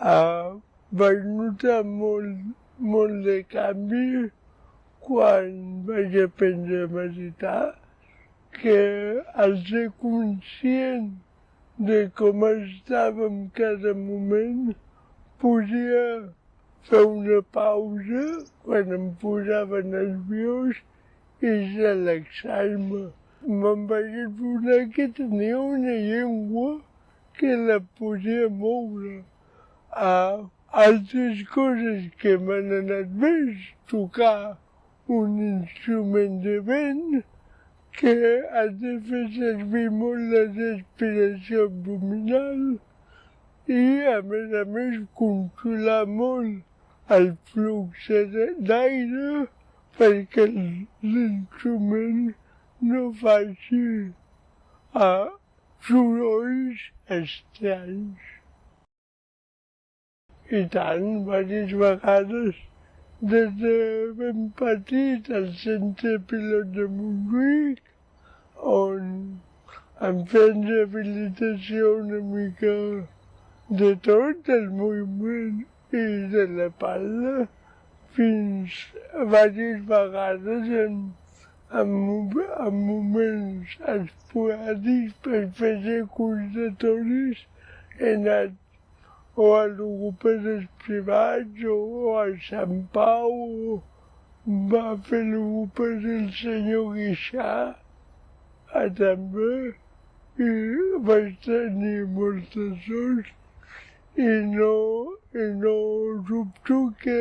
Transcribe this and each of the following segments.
Vaig notar molt, molt de canvi quan vaig aprendre a meditar, que al ser conscient de com estava en cada moment, podia fer una pausa quan em posava nerviós i relaxar-me. Me'n vaig adonar que tenia una llengua que la podia moure. A altres coses que m'han anat bé tocar un instrument de vent que ha de fer servir molt la respiració abdominal i, a més a més, controlar molt el flux d'aire perquè l'instrument no faci uh, sorolls estranys. I tant, diverses vegades, des de ben petit al centre pilot de Montjuïc, on em feien rehabilitació una mica de tot, el moviment i de la palla, fins diverses vegades en en, en moments esporàdics per fer circulatoris he anat o a logopedes privats o a Sant Pau va fer logopeda el senyor Guixà a també i vaig tenir molta sort i no, i no dubto que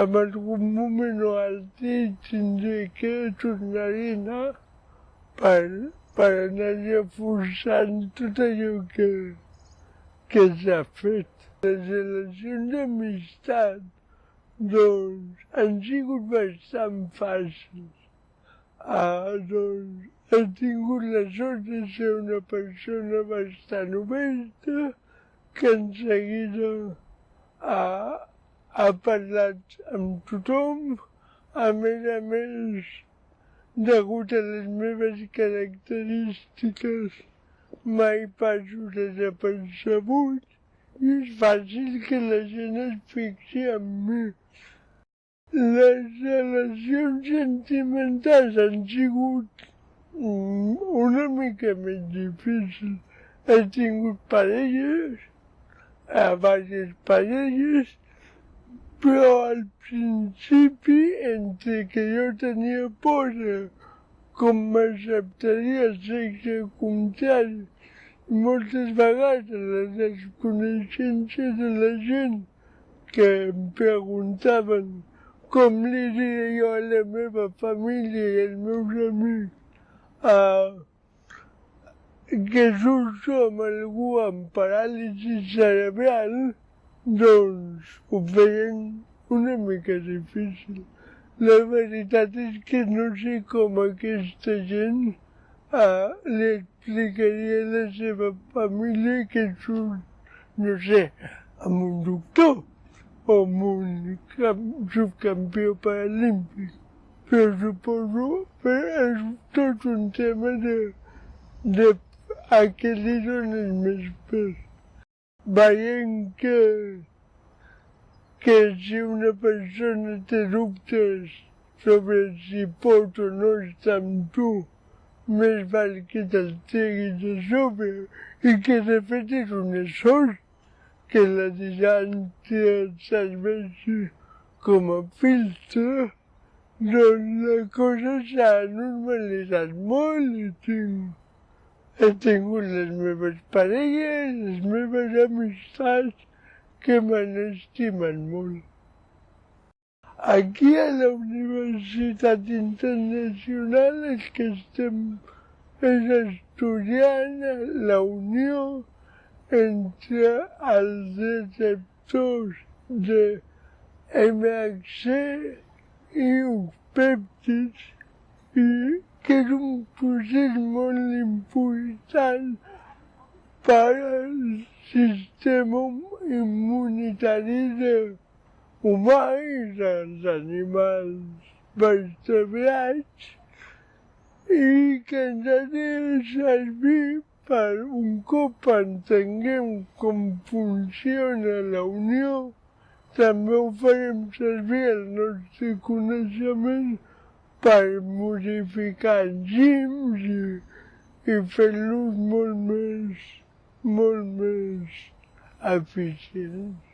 en algun moment o altre tindré que tornar-hi anar per, per anar reforçant tot allò que, que s'ha fet. Les relacions d'amistat, doncs, han sigut bastant fàcils. Ah, doncs, he tingut la sort de ser una persona bastant oberta que en seguida ah, ha parlat amb tothom, a més a més, degut a les meves característiques, mai passo desapercebut i és fàcil que la gent es fixi en mi. Les relacions sentimentals han sigut una mica més difícils. He tingut parelles, a diverses parelles, però al principi, entre que jo tenia por com m'acceptaria el sexe contrari, moltes vegades la desconeixença de la gent que em preguntaven com li diria jo a la meva família i als meus amics uh, que surto amb algú amb paràlisi cerebral, doncs ho feien una mica difícil. La veritat és que no sé com aquesta gent ah, li explicaria a la seva família que surt, no sé, amb un doctor o amb un subcampió paralímpic. Però suposo que és tot un tema de, de a què li dones més pes veient que, que si una persona té dubtes sobre si pot o no estar amb tu, més val que te'l treguis a sobre i que és una sort que la distància et serveixi com a filtre, doncs la cosa s'ha normalitzat molt i tinc he tingut les meves parelles, les meves amistats que m'han estimat molt. Aquí a la Universitat Internacional és que estem és estudiant la unió entre els receptors de MHC i uns pèptids i que és un procés molt important per al sistema immunitari i dels animals vertebrats i que ens ha servir per un cop entenguem com funciona la unió, també ho farem servir el nostre coneixement per modificar enzims i, i fer-los molt més, molt més eficients.